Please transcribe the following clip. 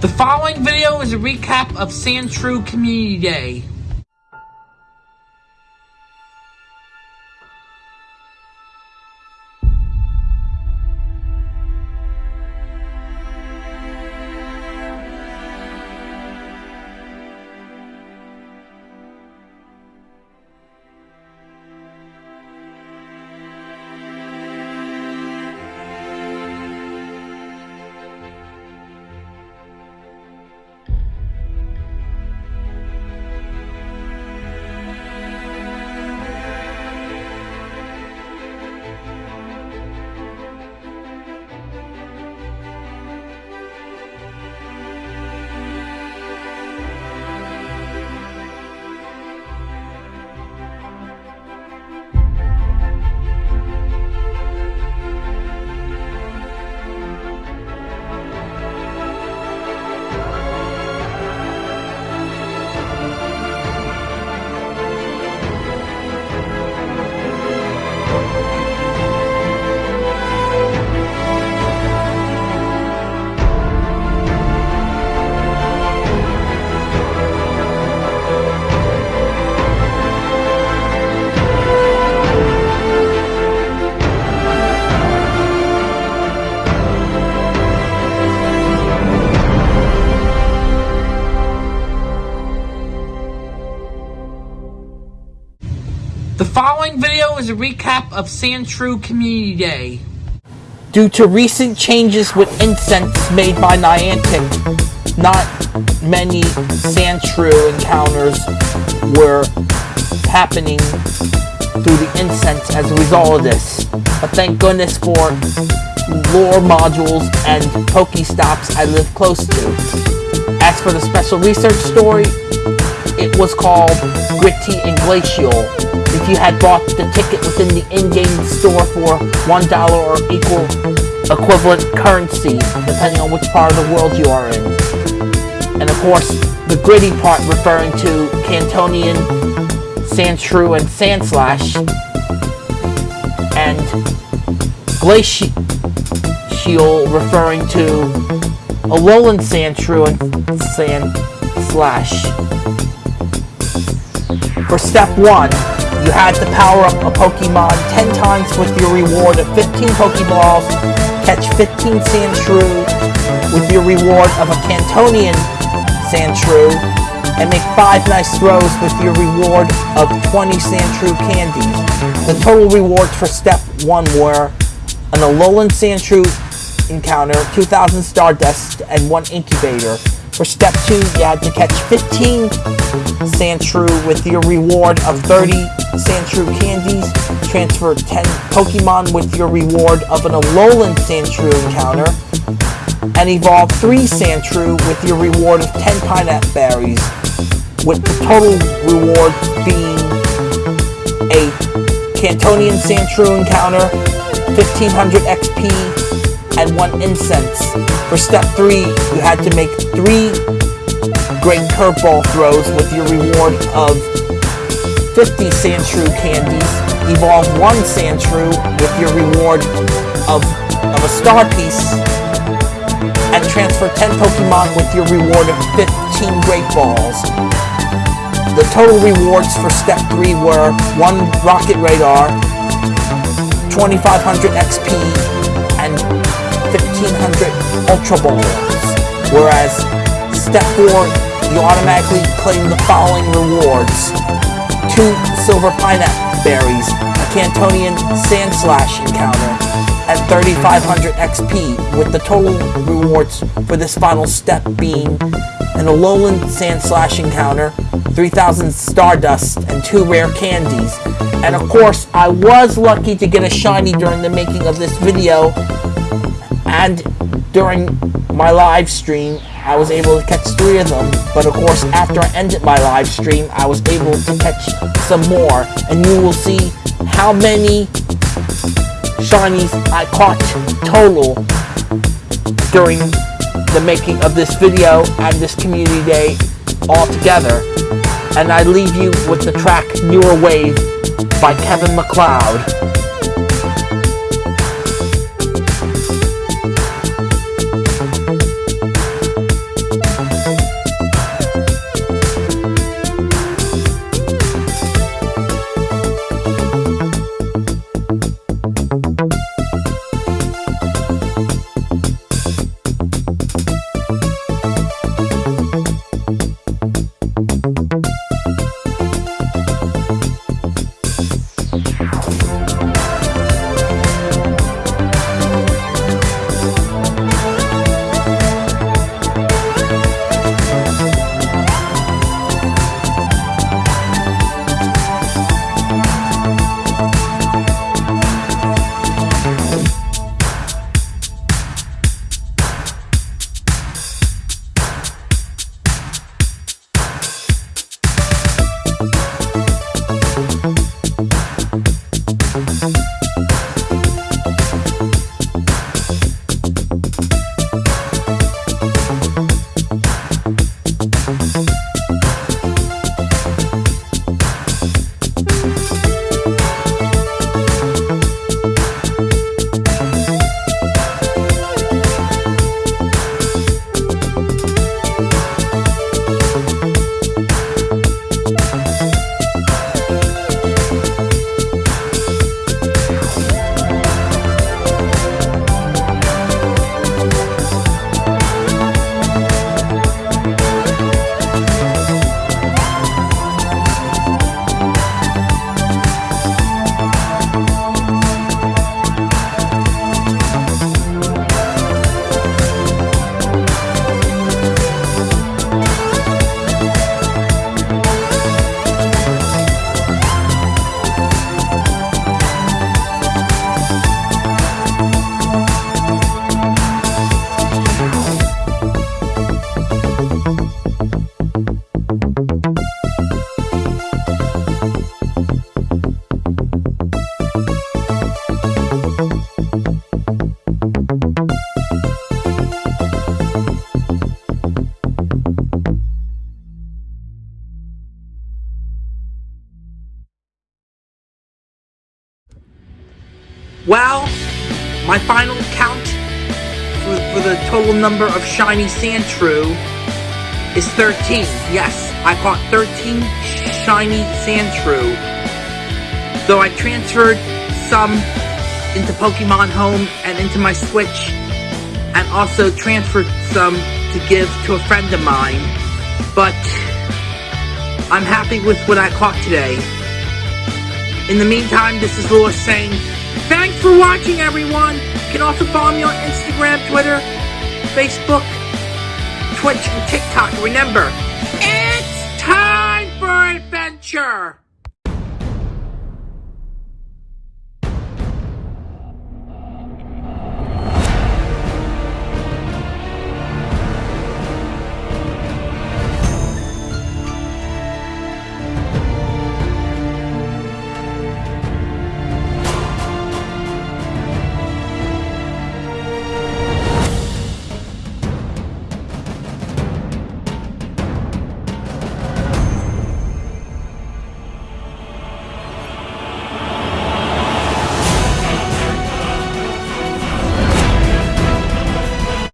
The following video is a recap of Sandshrew Community Day. Following video is a recap of Sandshrew Community Day. Due to recent changes with incense made by Niantic, not many Sandshrew encounters were happening through the incense as a result of this. But thank goodness for lure modules and Pokestops I live close to. As for the special research story, it was called Gritty and Glacial. If you had bought the ticket within the in-game store for $1 or equal equivalent currency, depending on which part of the world you are in. And of course, the gritty part referring to Kantonian, Sandshrew, and Sandslash. And Glacial referring to Alolan Sandshrew and Sandslash. For step 1, you had to power up a Pokemon 10 times with your reward of 15 Pokeballs, catch 15 Sandshrew with your reward of a Kantonian Sandshrew, and make 5 nice throws with your reward of 20 Sandshrew candies. The total rewards for step 1 were an Alolan Sandshrew encounter, 2000 Stardust, and 1 Incubator. For step 2, you had to catch 15 Sandshrew with your reward of 30 Sandshrew candies, transfer 10 Pokemon with your reward of an Alolan Sandshrew encounter, and evolve 3 Sandshrew with your reward of 10 Pineapple Berries, with the total reward being a Kantonian Sandshrew encounter, 1500 XP, and one incense. For step three, you had to make three great curveball throws with your reward of 50 Sandshrew candies, evolve one Sandshrew with your reward of, of a star piece, and transfer 10 Pokemon with your reward of 15 Great Balls. The total rewards for step 3 were 1 Rocket Radar, 2500 XP, 1500 Ultra Balls. Whereas step 4, you automatically claim the following rewards. 2 Silver Pineapple Berries, a Kantonian sand slash encounter, and 3500 XP, with the total rewards for this final step being an Alolan Sandslash encounter, 3000 Stardust, and 2 rare candies. And of course, I was lucky to get a shiny during the making of this video, and during my live stream, I was able to catch three of them, but of course, after I ended my live stream, I was able to catch some more, and you will see how many shinies I caught total during the making of this video and this community day all together. And I leave you with the track Newer Wave by Kevin MacLeod. Well, my final count for, for the total number of shiny Sandshrew is 13. Yes, I caught 13 shiny Sandshrew. Though I transferred some into Pokemon Home and into my Switch, and also transferred some to give to a friend of mine. But I'm happy with what I caught today. In the meantime, this is Lewis saying, watching, everyone. You can also follow me on Instagram, Twitter, Facebook, Twitch, and TikTok. Remember, it's time for adventure!